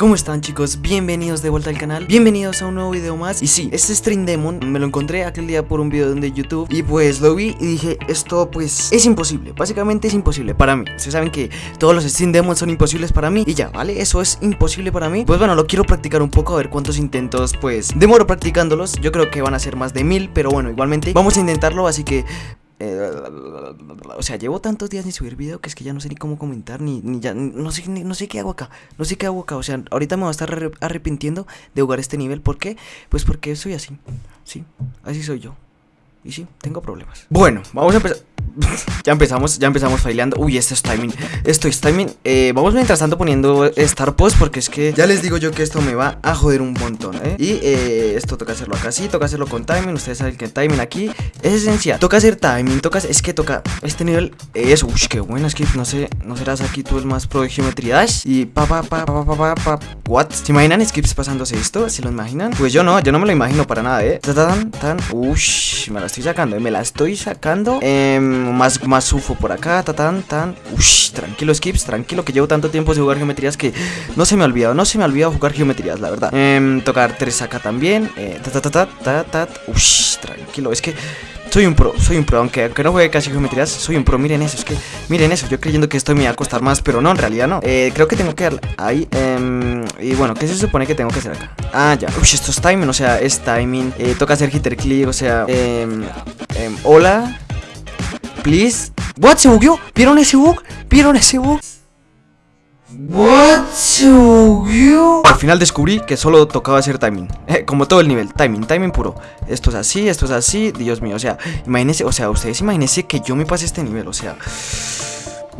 ¿Cómo están chicos? Bienvenidos de vuelta al canal Bienvenidos a un nuevo video más Y sí, este Stream Demon me lo encontré aquel día por un video de YouTube Y pues lo vi y dije, esto pues es imposible Básicamente es imposible para mí Ustedes saben que todos los Stream Demons son imposibles para mí Y ya, ¿vale? Eso es imposible para mí Pues bueno, lo quiero practicar un poco A ver cuántos intentos pues demoro practicándolos Yo creo que van a ser más de mil Pero bueno, igualmente vamos a intentarlo Así que eh, o sea, llevo tantos días sin subir video que es que ya no sé ni cómo comentar, ni, ni ya, no sé, no sé qué hago acá, no sé qué hago acá, o sea, ahorita me voy a estar arrepintiendo de jugar este nivel, ¿por qué? Pues porque soy así, sí, así soy yo, y sí, tengo problemas. Bueno, vamos a empezar, ya empezamos, ya empezamos faileando. Uy, este es timing. Esto es timing. Eh, vamos mientras tanto poniendo Star Post porque es que ya les digo yo que esto me va a joder un montón, ¿eh? Y eh, esto toca hacerlo acá sí, toca hacerlo con timing. Ustedes saben que timing aquí es esencial. Toca hacer timing, toca, es que toca este nivel es, uy, qué bueno, es no sé, no serás aquí tú el más pro de geometría y pa pa pa pa pa pa pa what? ¿Se imaginan skips pasándose esto? ¿Se lo imaginan? Pues yo no, yo no me lo imagino para nada, ¿eh? Tan, tan, ush, me la estoy sacando, me la estoy sacando. Eh, más, más UFO por acá, ta, tan, tan. Ush, tranquilo, Skips, tranquilo, que llevo tanto tiempo sin jugar geometrías que no se me ha olvidado, no se me ha olvidado jugar geometrías, la verdad. Eh, tocar tres acá también. Eh, ta, ta, ta, ta, ta. Ush, tranquilo, es que soy un pro, soy un pro, aunque, aunque no juegue casi geometrías, soy un pro, miren eso, es que, miren eso, yo creyendo que esto me va a costar más, pero no, en realidad no, eh, creo que tengo que dar ahí, eh, y bueno, ¿qué se supone que tengo que hacer acá? Ah, ya, uy, esto es timing, o sea, es timing, eh, toca hacer hitter click, o sea, eh, hola, Please. What? ¿Se bugueó? ¿Vieron ese bug? ¿Vieron ese bug? What? ¿Se bugueó? Al final descubrí que solo tocaba hacer timing. Eh, como todo el nivel. Timing, timing puro. Esto es así, esto es así. Dios mío, o sea, imagínense, o sea, ustedes imagínense que yo me pase este nivel, o sea.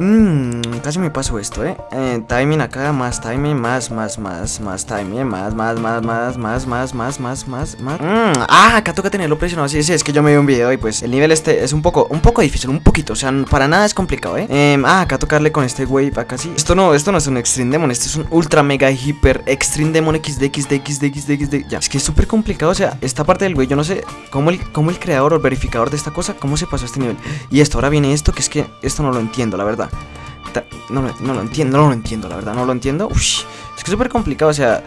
Mmm, casi me paso esto, ¿eh? ¿eh? Timing acá, más timing, más, más, más, más timing, más, más, más, más, más, más, más, más, más, más. Mmm, ah, acá toca tenerlo presionado. Sí, sí, es que yo me vi un video y pues el nivel este es un poco, un poco difícil, un poquito. O sea, para nada es complicado, ¿eh? eh ah, acá tocarle con este wave acá sí. Esto no, esto no es un Extreme Demon, este es un Ultra Mega Hyper Extreme Demon XD, XD, XD, XD, XD. Ya, es que es súper complicado. O sea, esta parte del wave, yo no sé cómo el, cómo el creador o el verificador de esta cosa, cómo se pasó a este nivel. Y esto, ahora viene esto, que es que esto no lo entiendo, la verdad. No, no, lo entiendo, no lo entiendo, la verdad, no lo entiendo. es que es súper complicado, o sea,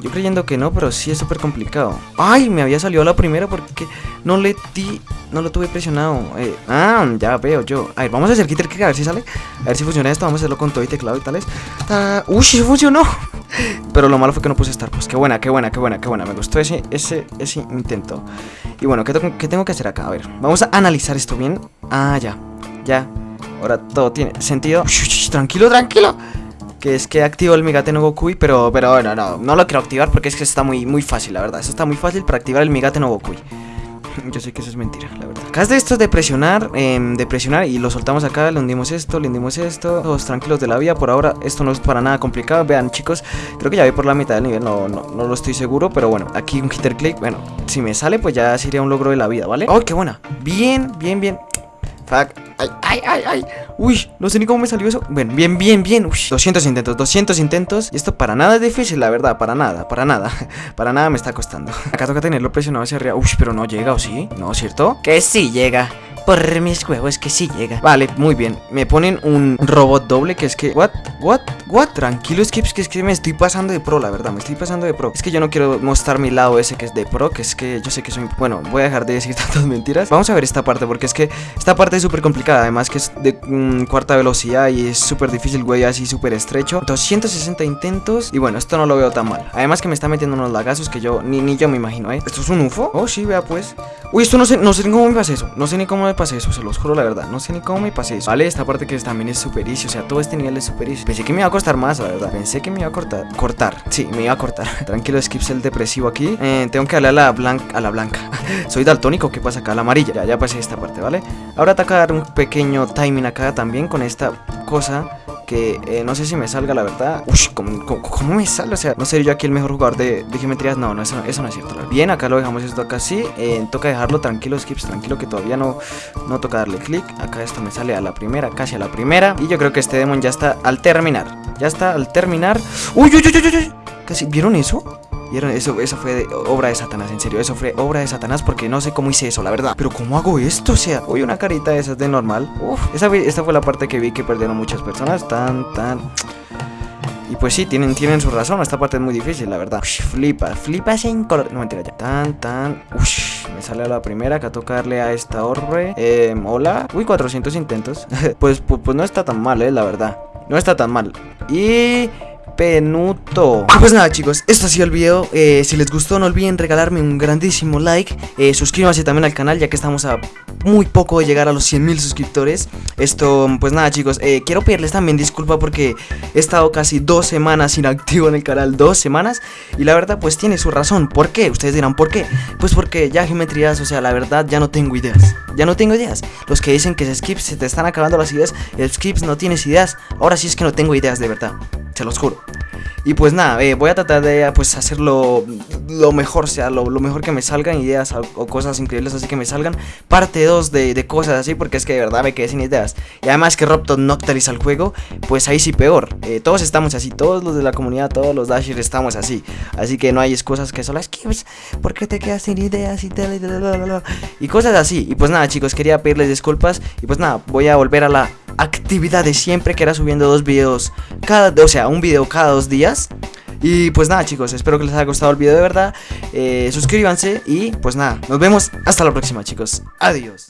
yo creyendo que no, pero sí es súper complicado. Ay, me había salido la primera porque no le di, no lo tuve presionado. Eh, ah, ya veo yo. A ver, vamos a hacer Kitter a ver si sale. A ver si funciona esto, vamos a hacerlo con todo y teclado y tales. Uy, funcionó. Pero lo malo fue que no puse Star Pues qué buena, qué buena, qué buena, qué buena. Me gustó ese, ese, ese intento. Y bueno, ¿qué, ¿qué tengo que hacer acá? A ver, vamos a analizar esto bien. Ah, ya, ya. Ahora todo tiene sentido. tranquilo, tranquilo. Que es que activo el Migate no Gokui, pero, pero bueno, no, no lo quiero activar porque es que está muy, muy fácil, la verdad. Eso está muy fácil para activar el Migate no Gokui. Yo sé que eso es mentira, la verdad. Acá es de esto es de presionar, em, de presionar y lo soltamos acá, le hundimos esto, le hundimos esto. Todos tranquilos de la vía, por ahora esto no es para nada complicado. Vean chicos, creo que ya voy por la mitad del nivel, no, no, no lo estoy seguro, pero bueno, aquí un hitter click, bueno, si me sale pues ya sería un logro de la vida, ¿vale? ¡Oh, qué buena! Bien, bien, bien. Fuck. Ay, ay, ay, ay. Uy, no sé ni cómo me salió eso. Bueno, bien, bien, bien. Uy, 200 intentos, 200 intentos. Y esto para nada es difícil, la verdad. Para nada, para nada. Para nada me está costando. Acá toca tenerlo presionado hacia arriba. Uy, pero no llega, ¿o sí? ¿No, cierto? Que sí llega. Por mis huevos que sí llega Vale, muy bien Me ponen un robot doble que es que What? What? What? Tranquilo Skips Que es que me estoy pasando de pro, la verdad Me estoy pasando de pro Es que yo no quiero mostrar mi lado ese que es de pro Que es que yo sé que soy... Bueno, voy a dejar de decir tantas mentiras Vamos a ver esta parte Porque es que esta parte es súper complicada Además que es de mm, cuarta velocidad Y es súper difícil, güey Así súper estrecho 260 intentos Y bueno, esto no lo veo tan mal Además que me está metiendo unos lagazos Que yo ni, ni yo me imagino, ¿eh? ¿Esto es un UFO? Oh, sí, vea pues Uy, esto no sé, no sé ni cómo me pasa eso No sé ni cómo me pasé eso, se los juro la verdad. No sé ni cómo me pasé eso. Vale, esta parte que también es super easy O sea, todo este nivel es super easy Pensé que me iba a costar más, la verdad. Pensé que me iba a cortar Cortar, sí, me iba a cortar. Tranquilo, skips el depresivo aquí. Eh, Tengo que darle a la blanca A la blanca. Soy daltónico, ¿qué pasa acá? A la amarilla. Ya, ya pasé esta parte, ¿vale? Ahora dar un pequeño timing acá también Con esta cosa que eh, no sé si me salga la verdad. Uy, ¿cómo, me sale? O sea, no sería yo aquí el mejor jugador de, de geometrías. No, no eso, eso, no es cierto. Bien, acá lo dejamos esto acá así. Eh, toca dejarlo tranquilo, skips, tranquilo, que todavía no, no toca darle clic. Acá esto me sale a la primera, casi a la primera. Y yo creo que este demon ya está al terminar. Ya está al terminar. Uy, uy, uy, uy, uy. Casi, ¿vieron eso? ¿Vieron? Eso, eso fue obra de Satanás, en serio. Eso fue obra de Satanás porque no sé cómo hice eso, la verdad. Pero ¿cómo hago esto? O sea, hoy una carita de esas de normal. Uf, esa, esta fue la parte que vi que perdieron muchas personas. Tan, tan... Y pues sí, tienen, tienen su razón, esta parte es muy difícil, la verdad. Ush, flipa, flipa sin color. No mentira ya. Tan, tan. Ush, me sale a la primera que a tocarle a esta orbe. Eh, hola. Uy, 400 intentos. pues, pues, pues no está tan mal, eh, la verdad. No está tan mal. Y Penuto. Pues nada chicos, esto ha sido el video. Eh, Si les gustó no olviden regalarme un grandísimo like. Eh, Suscríbanse también al canal ya que estamos a muy poco de llegar a los 100.000 suscriptores. Esto, pues nada chicos, eh, quiero pedirles también disculpa porque he estado casi dos semanas inactivo en el canal Dos semanas. Y la verdad pues tiene su razón. ¿Por qué? Ustedes dirán ¿por qué? Pues porque ya geometrías, o sea la verdad ya no tengo ideas. Ya no tengo ideas. Los que dicen que es skips se te están acabando las ideas skips no tienes ideas. Ahora sí es que no tengo ideas de verdad se los juro. Y pues nada, eh, voy a tratar de pues hacerlo lo mejor, sea, lo, mejor que me salgan, ideas o, cosas increíbles así que me salgan. Parte 2 de, cosas así, porque es que de verdad me quedé sin ideas. Y además que Robton no actualiza el juego, pues ahí sí peor. Eh, todos estamos así, todos los de la comunidad, todos los Dashers estamos así. Así que no hay excusas que solo es que, pues, ¿por qué te quedas sin ideas y tal? Y, y cosas así. Y pues nada, chicos, quería pedirles disculpas. Y pues nada, voy a volver a la actividad de siempre, que era subiendo dos videos cada, o sea, un video cada dos días. Y pues nada chicos, espero que les haya gustado el video de verdad. Eh, suscríbanse y pues nada, nos vemos hasta la próxima chicos. Adiós.